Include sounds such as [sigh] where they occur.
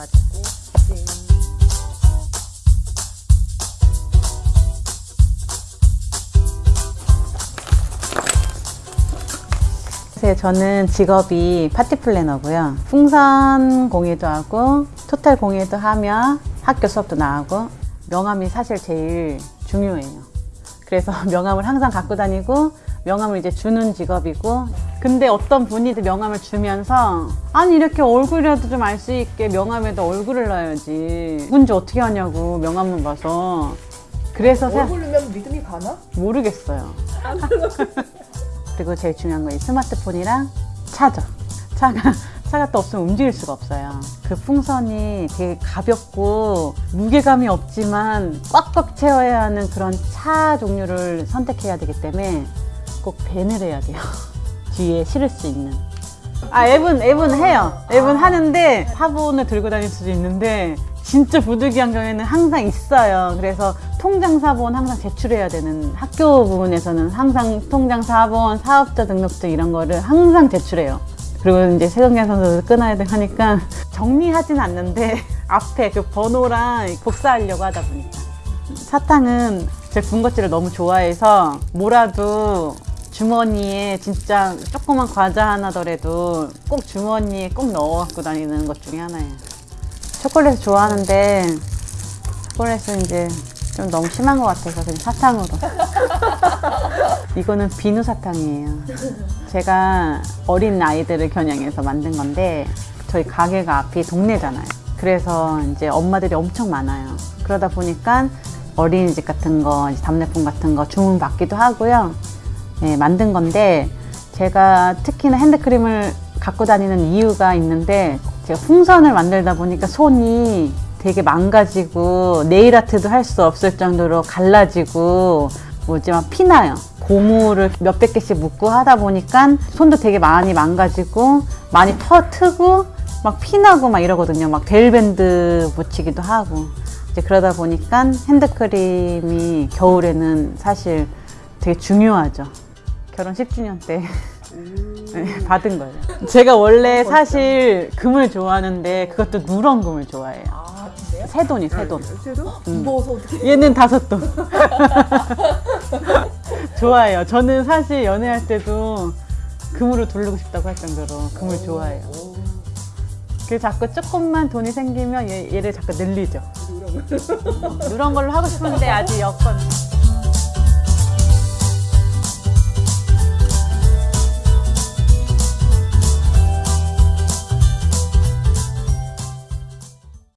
받고 네. 저는 직업이 파티 플래너고요. 풍선 공예도 하고 토탈 공예도 하며 학교 수업도 나가고 명함이 사실 제일 중요해요. 그래서 [laughs] 명함을 항상 갖고 다니고 명함을 이제 주는 직업이고 근데 어떤 분이 명함을 주면서 아니 이렇게 얼굴이라도 좀 알 수 있게 명함에다 얼굴을 넣어야지 누군지 어떻게 하냐고 명함을 봐서 그래서 사- 얼굴이면 믿음이 가나? 모르겠어요. [laughs] 그리고 제일 중요한 건이 스마트폰이랑 차죠. 차가 차가 또 없으면 움직일 수가 없어요. 그 풍선이 되게 가볍고 무게감이 없지만 꽉꽉 채워야 하는 그런 차 종류를 선택해야 되기 때문에 꼭 밴을 해야 돼요. [laughs] 뒤에 실을 수 있는. 아 앱은 앱은 해요. 앱은 하는데 화분을 들고 다닐 수도 있는데 진짜 부득이한 경우에는 항상 있어요. 그래서 통장 사본 항상 제출해야 되는 학교 부분에서는 항상 통장 사본, 사업자 등록증 이런 거를 항상 제출해요. 그리고 이제 선수도 끊어야 돼 하니까 [laughs] 정리하진 않는데 [laughs] 앞에 그 번호랑 복사하려고 하다 보니까 사탕은 제 군것질을 너무 좋아해서 뭐라도 주머니에 진짜 조그만 과자 하나더라도 꼭 주머니에 꼭 넣어 갖고 다니는 것 중에 하나예요. 초콜릿 좋아하는데 초콜릿은 이제 좀 너무 심한 것 같아서 그냥 사탕으로. [laughs] 이거는 비누 사탕이에요. 제가 어린 아이들을 겨냥해서 만든 건데 저희 가게가 앞이 동네잖아요. 그래서 이제 엄마들이 엄청 많아요. 그러다 보니까 어린이집 같은 거, 답례품 같은 거 주문 받기도 하고요. 예, 만든 건데 제가 특히나 핸드크림을 갖고 다니는 이유가 있는데 제가 풍선을 만들다 보니까 손이 되게 망가지고 네일 아트도 할 수 없을 정도로 갈라지고 뭐지 막 피나요. 고무를 몇백 개씩 묶고 하다 보니까 손도 되게 많이 망가지고 많이 터 트고 막 피나고 막 이러거든요. 막 데일밴드 붙이기도 하고 이제 그러다 보니까 핸드크림이 겨울에는 사실 되게 중요하죠. 결혼 10주년 때 [laughs] 네, 받은 거예요. 제가 원래 사실 금을 좋아하는데 그것도 누런 금을 좋아해요. 아? 새 돈이 새 돈. 그래도? 무거워서 어떻게? 얘는 다섯 돈. [laughs] 좋아해요. 저는 사실 연애할 때도 금으로 두르고 싶다고 할 정도로 금을 좋아해요. 그래서 자꾸 조금만 돈이 생기면 얘, 얘를 자꾸 늘리죠. 누런 걸로 하고 싶은데 아직 여건.